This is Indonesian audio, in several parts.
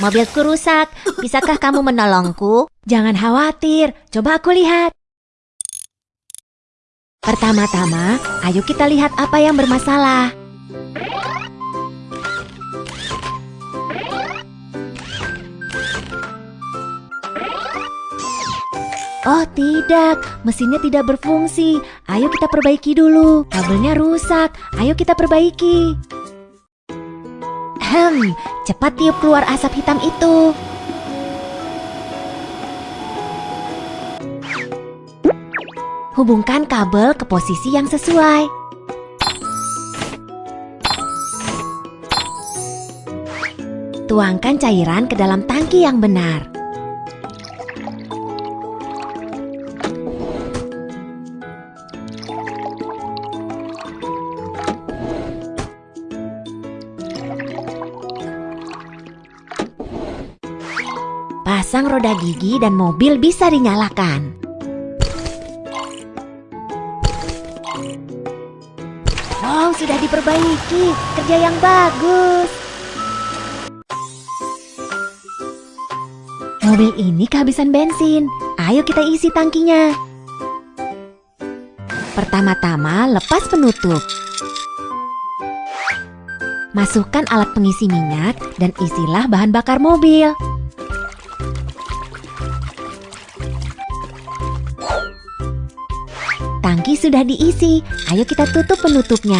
mobilku rusak. Bisakah kamu menolongku? Jangan khawatir, coba aku lihat. Pertama-tama, ayo kita lihat apa yang bermasalah. Oh tidak, mesinnya tidak berfungsi. Ayo kita perbaiki dulu. Kabelnya rusak. Ayo kita perbaiki. Hmm, cepat tiup keluar asap hitam itu. Hubungkan kabel ke posisi yang sesuai. Tuangkan cairan ke dalam tangki yang benar. Pasang roda gigi dan mobil bisa dinyalakan. Wow, sudah diperbaiki. Kerja yang bagus. Mobil ini kehabisan bensin. Ayo kita isi tangkinya. Pertama-tama lepas penutup. Masukkan alat pengisi minyak dan isilah bahan bakar mobil. Tangki sudah diisi, ayo kita tutup penutupnya.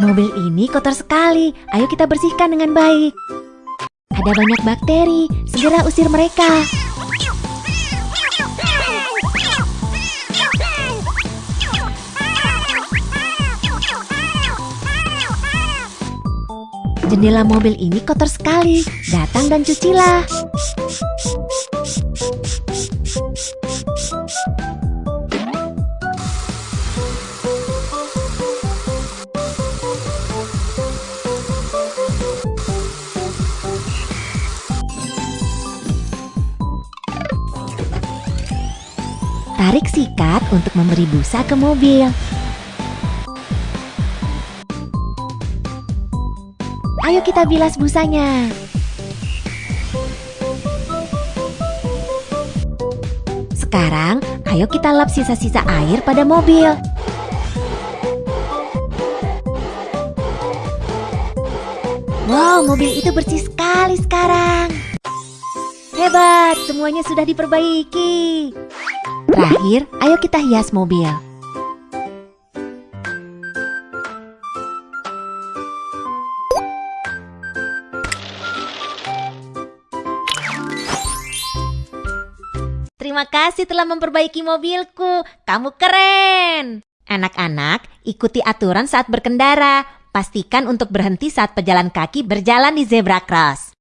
Mobil ini kotor sekali, ayo kita bersihkan dengan baik. Ada banyak bakteri, segera usir mereka. Jendela mobil ini kotor sekali, datang dan cucilah. Tarik sikat untuk memberi busa ke mobil. Ayo kita bilas busanya. Sekarang, ayo kita lap sisa-sisa air pada mobil. Wow, mobil itu bersih sekali sekarang. Hebat, semuanya sudah diperbaiki. Terakhir, ayo kita hias mobil. Terima kasih telah memperbaiki mobilku. Kamu keren. Anak-anak, ikuti aturan saat berkendara. Pastikan untuk berhenti saat pejalan kaki berjalan di zebra cross.